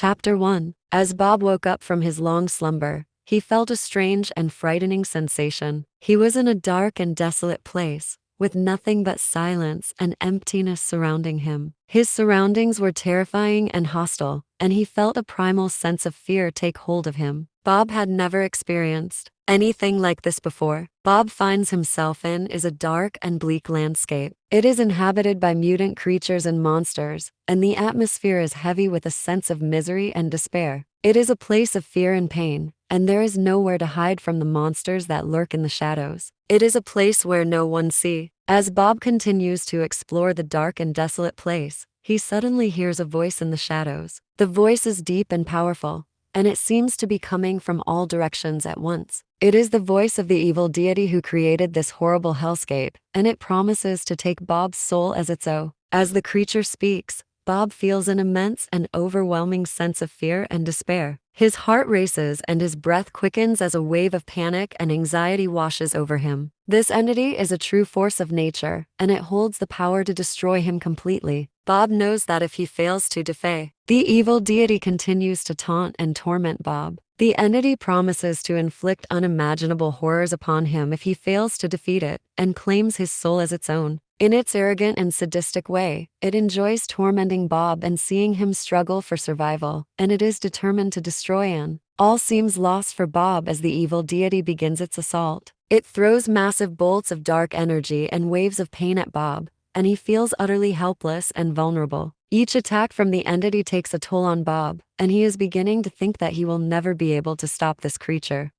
Chapter 1 As Bob woke up from his long slumber, he felt a strange and frightening sensation. He was in a dark and desolate place, with nothing but silence and emptiness surrounding him. His surroundings were terrifying and hostile, and he felt a primal sense of fear take hold of him. Bob had never experienced anything like this before. Bob finds himself in is a dark and bleak landscape. It is inhabited by mutant creatures and monsters, and the atmosphere is heavy with a sense of misery and despair. It is a place of fear and pain, and there is nowhere to hide from the monsters that lurk in the shadows. It is a place where no one see. As Bob continues to explore the dark and desolate place, he suddenly hears a voice in the shadows. The voice is deep and powerful, and it seems to be coming from all directions at once. It is the voice of the evil deity who created this horrible hellscape, and it promises to take Bob's soul as its own. As the creature speaks, Bob feels an immense and overwhelming sense of fear and despair. His heart races and his breath quickens as a wave of panic and anxiety washes over him. This entity is a true force of nature, and it holds the power to destroy him completely. Bob knows that if he fails to defy, the evil deity continues to taunt and torment Bob. The entity promises to inflict unimaginable horrors upon him if he fails to defeat it and claims his soul as its own. In its arrogant and sadistic way, it enjoys tormenting Bob and seeing him struggle for survival, and it is determined to destroy him. All seems lost for Bob as the evil deity begins its assault. It throws massive bolts of dark energy and waves of pain at Bob, and he feels utterly helpless and vulnerable. Each attack from the entity takes a toll on Bob, and he is beginning to think that he will never be able to stop this creature.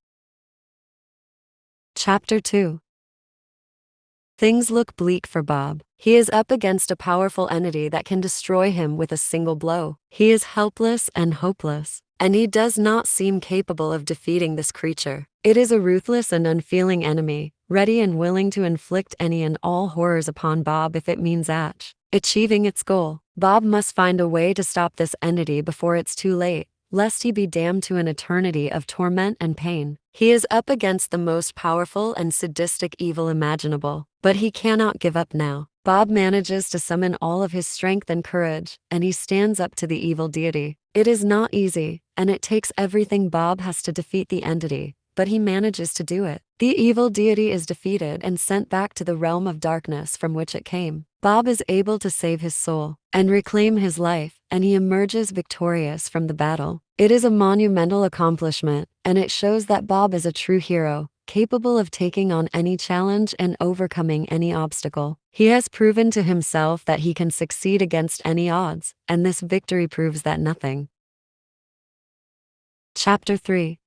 Chapter 2 Things look bleak for Bob. He is up against a powerful entity that can destroy him with a single blow. He is helpless and hopeless, and he does not seem capable of defeating this creature. It is a ruthless and unfeeling enemy, ready and willing to inflict any and all horrors upon Bob if it means Atch. Achieving its goal, Bob must find a way to stop this entity before it's too late, lest he be damned to an eternity of torment and pain. He is up against the most powerful and sadistic evil imaginable, but he cannot give up now. Bob manages to summon all of his strength and courage, and he stands up to the evil deity. It is not easy, and it takes everything Bob has to defeat the entity, but he manages to do it. The evil deity is defeated and sent back to the realm of darkness from which it came. Bob is able to save his soul and reclaim his life, and he emerges victorious from the battle. It is a monumental accomplishment, and it shows that Bob is a true hero, capable of taking on any challenge and overcoming any obstacle. He has proven to himself that he can succeed against any odds, and this victory proves that nothing. Chapter 3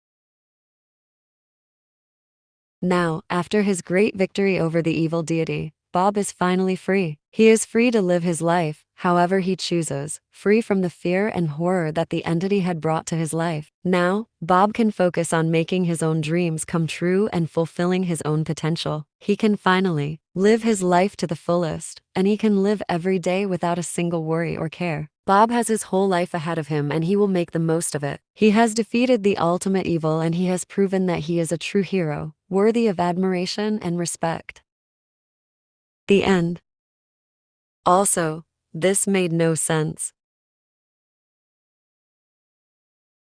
now, after his great victory over the evil deity, Bob is finally free. He is free to live his life, however he chooses, free from the fear and horror that the entity had brought to his life. Now, Bob can focus on making his own dreams come true and fulfilling his own potential. He can finally live his life to the fullest, and he can live every day without a single worry or care. Bob has his whole life ahead of him and he will make the most of it. He has defeated the ultimate evil and he has proven that he is a true hero, worthy of admiration and respect. The end. Also, this made no sense.